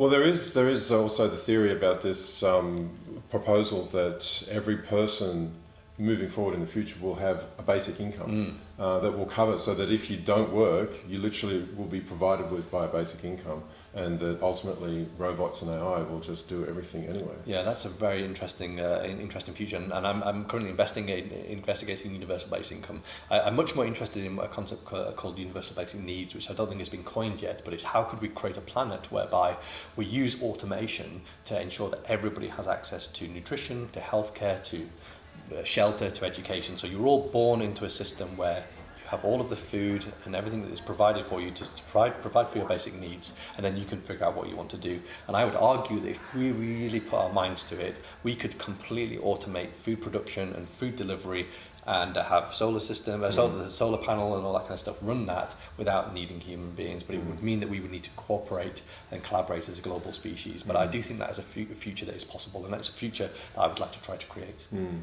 Well, there is there is also the theory about this um, proposal that every person moving forward in the future will have a basic income mm. uh, that will cover so that if you don't work, you literally will be provided with by a basic income and that ultimately robots and AI will just do everything anyway. Yeah, that's a very interesting, uh, interesting future, and, I'm, I'm currently investigating, investigating universal basic income. I, I'm much more interested in a concept called universal basic needs, which I don't think has been coined yet, but it's how could we create a planet whereby we use automation to ensure that everybody has access to nutrition, to healthcare, to shelter, to education. So you're all born into a system where you have all of the food and everything that is provided for you to provide, provide for your basic needs, and then you can figure out what you want to do. And I would argue that if we really put our minds to it, we could completely automate food production and food delivery and have solar system, uh, solar, mm. solar panel and all that kind of stuff run that without needing human beings. But it would mm. mean that we would need to cooperate and collaborate as a global species. But I mm. do think that is a future that is possible, and that's a future that I would like to try to create. Mm.